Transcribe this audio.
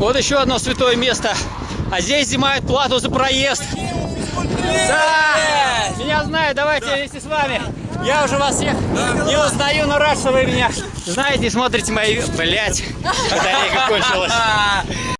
Вот еще одно святое место. А здесь взимают плату за проезд. Да! Меня знают, давайте да. вместе с вами. Я уже вас всех не узнаю, но рад, что вы меня знаете и смотрите мои... Блять, батарейка кончилась.